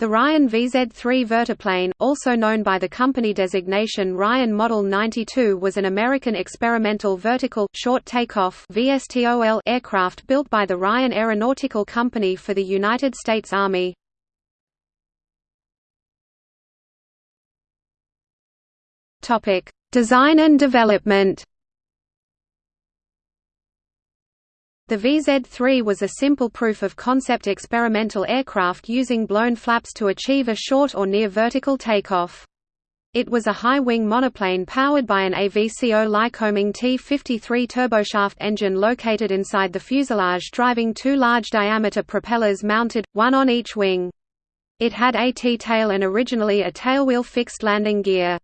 The Ryan VZ-3 vertiplane, also known by the company designation Ryan Model 92 was an American experimental vertical, short takeoff VSTOL aircraft built by the Ryan Aeronautical Company for the United States Army. Design and development The VZ-3 was a simple proof-of-concept experimental aircraft using blown flaps to achieve a short or near vertical takeoff. It was a high-wing monoplane powered by an AVCO Lycoming T-53 turboshaft engine located inside the fuselage driving two large-diameter propellers mounted, one on each wing. It had a T-tail and originally a tailwheel fixed landing gear.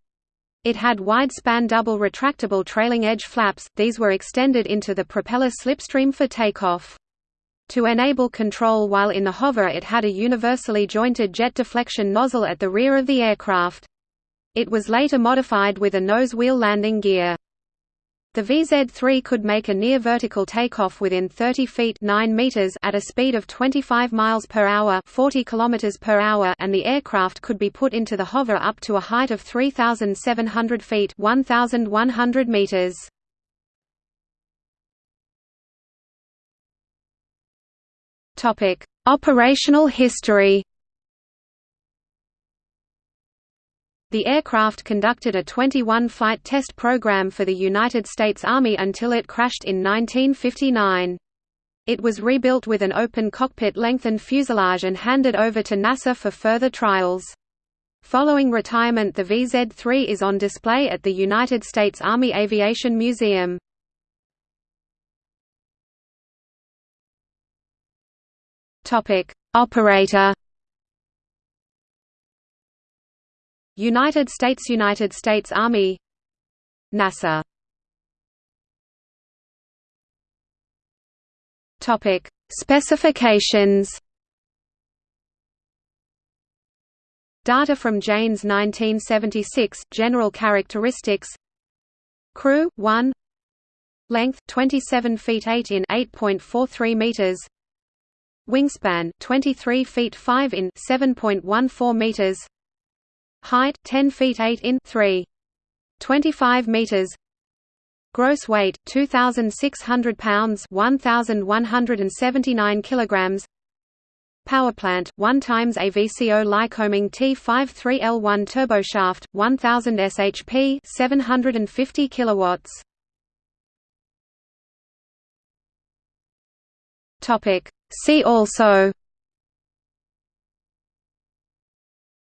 It had wide-span double retractable trailing edge flaps, these were extended into the propeller slipstream for takeoff. To enable control while in the hover it had a universally jointed jet deflection nozzle at the rear of the aircraft. It was later modified with a nose wheel landing gear. The VZ-3 could make a near vertical takeoff within 30 feet 9 meters at a speed of 25 miles per hour 40 kilometers per hour and the aircraft could be put into the hover up to a height of 3,700 feet 1,100 meters. Operational history The aircraft conducted a 21-flight test program for the United States Army until it crashed in 1959. It was rebuilt with an open cockpit lengthened fuselage and handed over to NASA for further trials. Following retirement the VZ-3 is on display at the United States Army Aviation Museum. Operator United States United States Army. NASA. Topic. Specifications. Data from Jane's 1976 General characteristics. Crew 1 Length 27 feet 8 in 8.43 meters. Wingspan 23 feet 5 in 7.14 meters Height 10 feet 8 in 3. 25 meters. Gross weight 2600 pounds, 1179 kilograms. Power plant 1 times AVCO Lycoming T53L1 turboshaft 1000 shp 750 kilowatts. Topic See also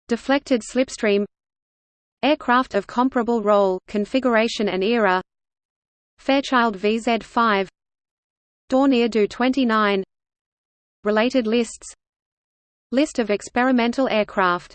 Deflected slipstream Aircraft of comparable role, configuration and era Fairchild VZ-5 Dornier Do-29 Related lists List of experimental aircraft